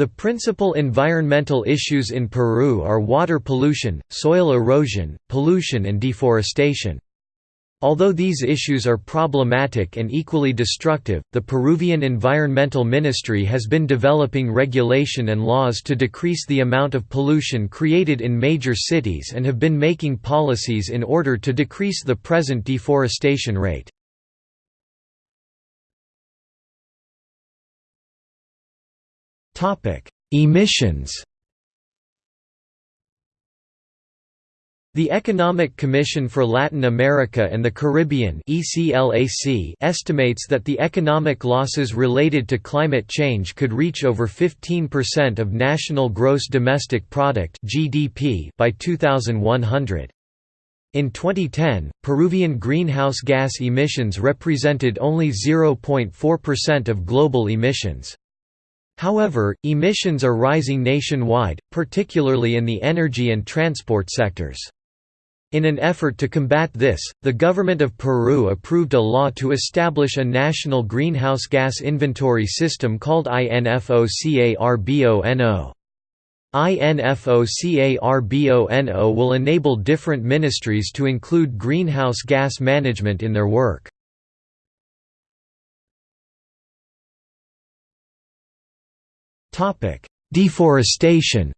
The principal environmental issues in Peru are water pollution, soil erosion, pollution and deforestation. Although these issues are problematic and equally destructive, the Peruvian Environmental Ministry has been developing regulation and laws to decrease the amount of pollution created in major cities and have been making policies in order to decrease the present deforestation rate. Emissions The Economic Commission for Latin America and the Caribbean estimates that the economic losses related to climate change could reach over 15% of national gross domestic product (GDP) by 2100. In 2010, Peruvian greenhouse gas emissions represented only 0.4% of global emissions. However, emissions are rising nationwide, particularly in the energy and transport sectors. In an effort to combat this, the government of Peru approved a law to establish a national greenhouse gas inventory system called INFOCARBONO. INFOCARBONO will enable different ministries to include greenhouse gas management in their work. Deforestation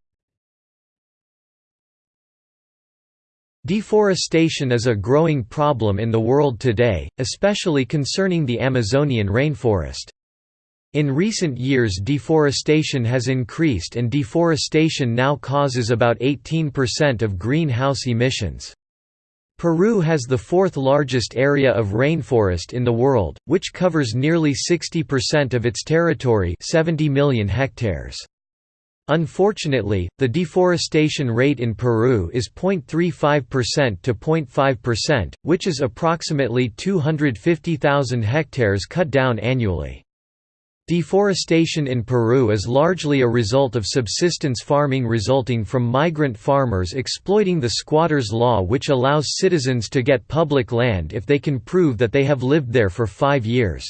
Deforestation is a growing problem in the world today, especially concerning the Amazonian rainforest. In recent years deforestation has increased and deforestation now causes about 18% of greenhouse emissions. Peru has the fourth largest area of rainforest in the world, which covers nearly 60% of its territory 70 million hectares. Unfortunately, the deforestation rate in Peru is 0.35% to 0.5%, which is approximately 250,000 hectares cut down annually. Deforestation in Peru is largely a result of subsistence farming resulting from migrant farmers exploiting the squatters' law which allows citizens to get public land if they can prove that they have lived there for five years.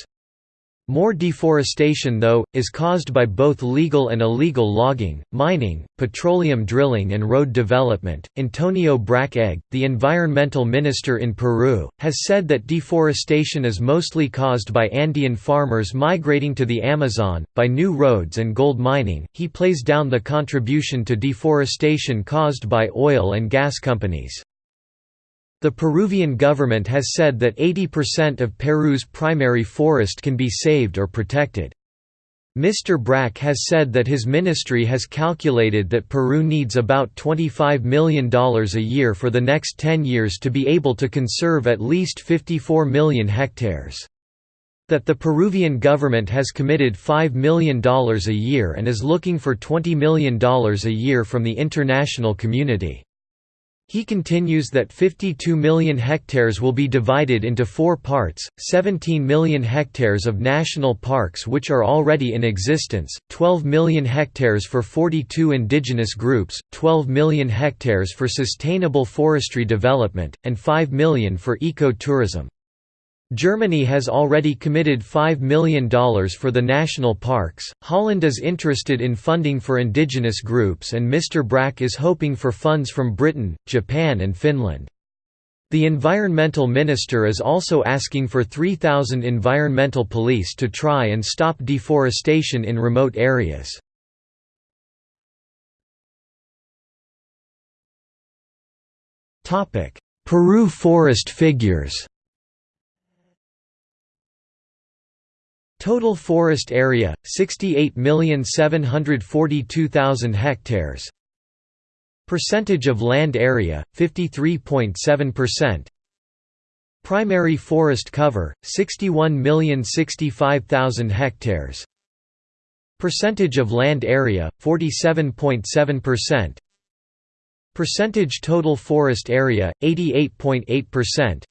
More deforestation though, is caused by both legal and illegal logging, mining, petroleum drilling and road development. Antonio Brack the environmental minister in Peru, has said that deforestation is mostly caused by Andean farmers migrating to the Amazon, by new roads and gold mining. He plays down the contribution to deforestation caused by oil and gas companies. The Peruvian government has said that 80% of Peru's primary forest can be saved or protected. Mr. Brack has said that his ministry has calculated that Peru needs about $25 million a year for the next 10 years to be able to conserve at least 54 million hectares. That the Peruvian government has committed $5 million a year and is looking for $20 million a year from the international community. He continues that 52 million hectares will be divided into four parts, 17 million hectares of national parks which are already in existence, 12 million hectares for 42 indigenous groups, 12 million hectares for sustainable forestry development, and 5 million for eco-tourism. Germany has already committed $5 million for the national parks, Holland is interested in funding for indigenous groups and Mr. Brack is hoping for funds from Britain, Japan and Finland. The environmental minister is also asking for 3,000 environmental police to try and stop deforestation in remote areas. Peru forest figures Total forest area 68,742,000 hectares. Percentage of land area 53.7%. Primary forest cover 61,065,000 hectares. Percentage of land area 47.7%. Percentage total forest area 88.8%.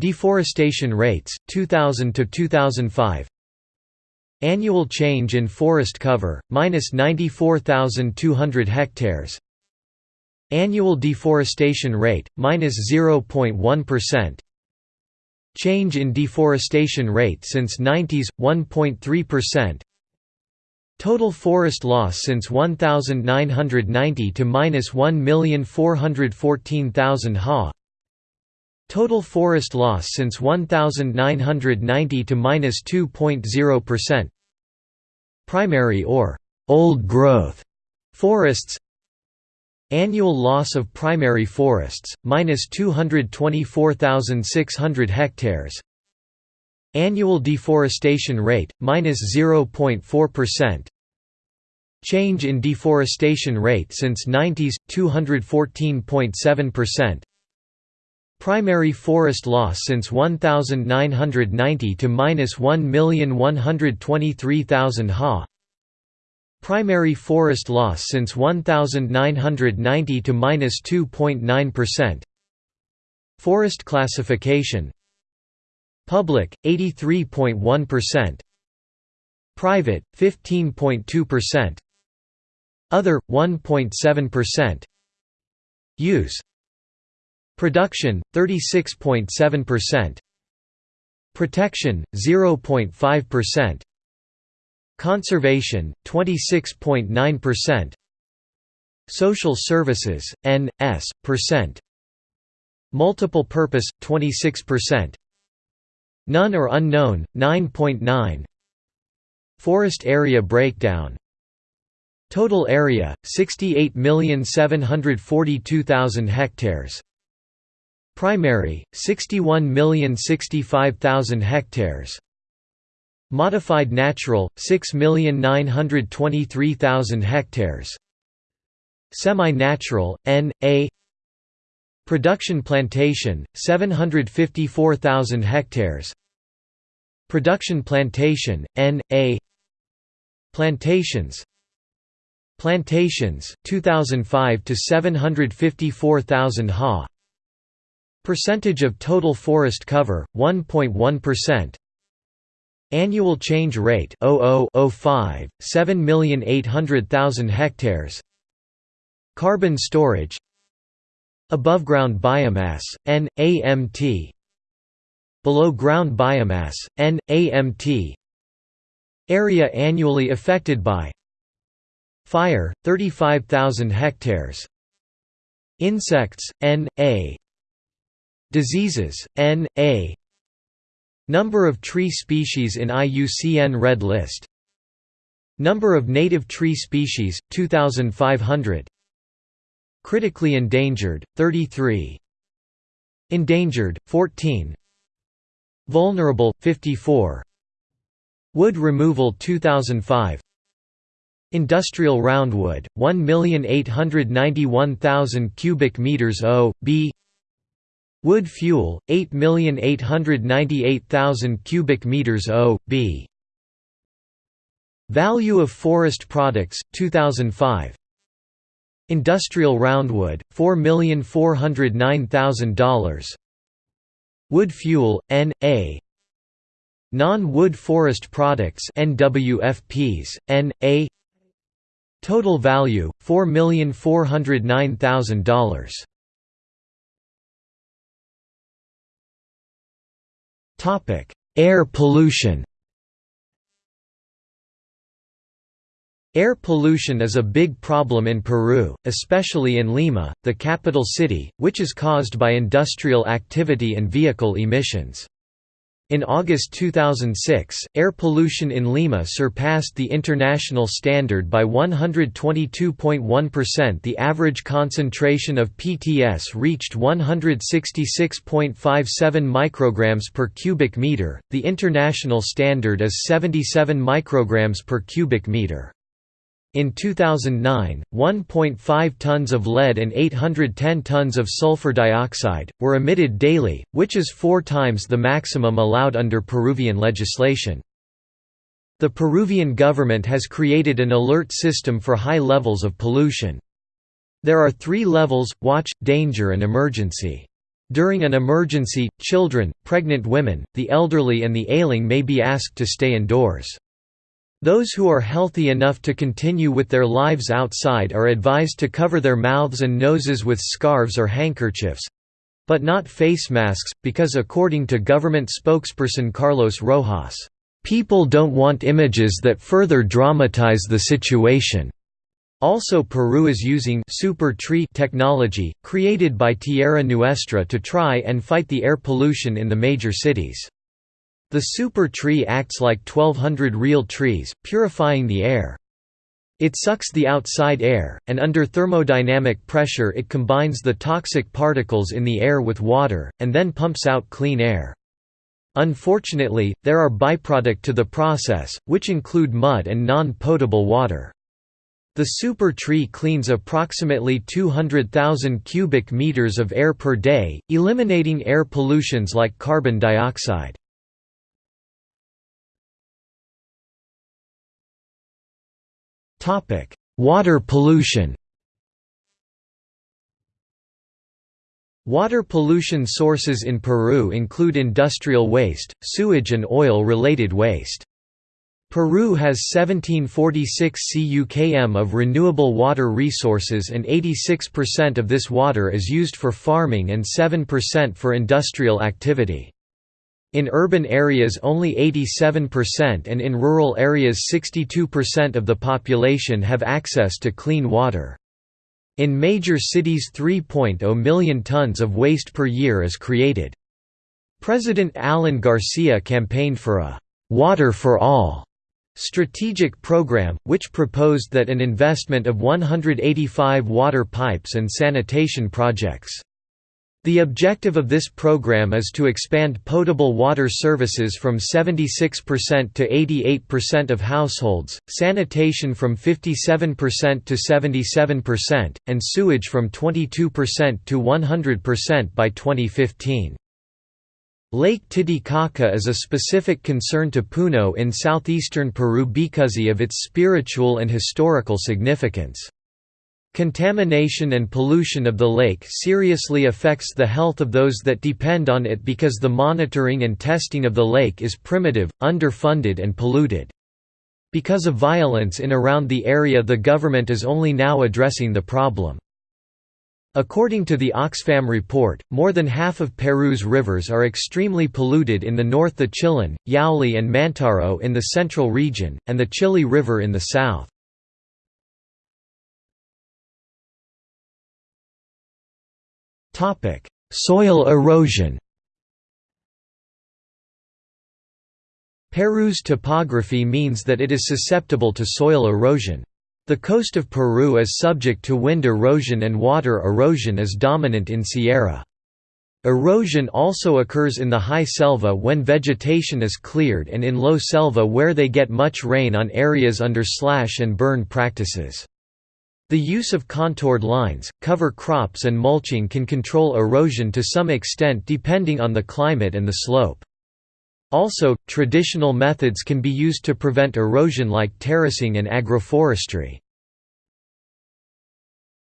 Deforestation rates, 2000 to 2005. Annual change in forest cover, minus 94,200 hectares. Annual deforestation rate, minus 0.1. Change in deforestation rate since 90s, 1.3%. Total forest loss since 1990 to minus 1,414,000 ha. Total forest loss since 1990 to minus 2.0%. Primary or old growth forests. Annual loss of primary forests minus 224,600 hectares. Annual deforestation rate, minus 0.4%. Change in deforestation rate since 90s, 214.7%. Primary forest loss since 1990 to minus 1,123,000 ha. Primary forest loss since 1990 to minus 2.9%. Forest classification Public 83.1%. Private 15.2%. Other 1.7%. Use Production 36.7%. Protection 0.5%. Conservation 26.9%. Social services N.S. percent. Multiple purpose 26%. None or unknown, 9.9 Forest area breakdown Total area, 68,742,000 hectares Primary, 61,065,000 hectares. Modified natural, 6,923,000 hectares. Semi-natural, N.A. Production plantation, 754,000 hectares. Production plantation, N.A. Plantations. Plantations, 2005 to 754,000 ha Percentage of total forest cover, 1.1% Annual change rate 0005, 7,800,000 hectares. Carbon storage. Above ground biomass, N, AMT Below ground biomass, N, AMT Area annually affected by Fire, 35,000 hectares. Insects, N, A Diseases, N, A. Number of tree species in IUCN Red List. Number of native tree species, 2,500 Critically endangered, 33 Endangered, 14 Vulnerable, 54 Wood removal 2005 Industrial roundwood, 1,891,000 cubic meters O, B Wood fuel, 8,898,000 cubic meters O, B Value of forest products, 2005 Industrial roundwood, $4,409,000 Wood fuel, N.A. Non-wood forest products NWFPs, N.A. Total value, $4,409,000 Air pollution Air pollution is a big problem in Peru, especially in Lima, the capital city, which is caused by industrial activity and vehicle emissions. In August 2006, air pollution in Lima surpassed the international standard by 122.1%. The average concentration of PTS reached 166.57 micrograms per cubic meter. The international standard is 77 micrograms per cubic meter. In 2009, 1.5 tons of lead and 810 tons of sulfur dioxide, were emitted daily, which is four times the maximum allowed under Peruvian legislation. The Peruvian government has created an alert system for high levels of pollution. There are three levels, watch, danger and emergency. During an emergency, children, pregnant women, the elderly and the ailing may be asked to stay indoors. Those who are healthy enough to continue with their lives outside are advised to cover their mouths and noses with scarves or handkerchiefs—but not face masks, because according to government spokesperson Carlos Rojas, People don't want images that further dramatize the situation. Also Peru is using super tree technology, created by Tierra Nuestra to try and fight the air pollution in the major cities. The super tree acts like 1200 real trees, purifying the air. It sucks the outside air, and under thermodynamic pressure it combines the toxic particles in the air with water, and then pumps out clean air. Unfortunately, there are byproduct to the process, which include mud and non-potable water. The super tree cleans approximately 200,000 cubic meters of air per day, eliminating air pollutions like carbon dioxide. Topic: Water pollution. Water pollution sources in Peru include industrial waste, sewage and oil-related waste. Peru has 1746 CUKM of renewable water resources and 86% of this water is used for farming and 7% for industrial activity. In urban areas only 87% and in rural areas 62% of the population have access to clean water. In major cities 3.0 million tons of waste per year is created. President Alan Garcia campaigned for a «water for all» strategic program, which proposed that an investment of 185 water pipes and sanitation projects the objective of this program is to expand potable water services from 76% to 88% of households, sanitation from 57% to 77%, and sewage from 22% to 100% by 2015. Lake Titicaca is a specific concern to Puno in southeastern Peru because of its spiritual and historical significance. Contamination and pollution of the lake seriously affects the health of those that depend on it because the monitoring and testing of the lake is primitive, underfunded and polluted. Because of violence in around the area the government is only now addressing the problem. According to the Oxfam report, more than half of Peru's rivers are extremely polluted in the north the Chillón, Yauli and Mantaro in the central region, and the Chili River in the south. Soil erosion Peru's topography means that it is susceptible to soil erosion. The coast of Peru is subject to wind erosion and water erosion is dominant in Sierra. Erosion also occurs in the high selva when vegetation is cleared and in low selva where they get much rain on areas under slash and burn practices. The use of contoured lines, cover crops and mulching can control erosion to some extent depending on the climate and the slope. Also, traditional methods can be used to prevent erosion like terracing and agroforestry.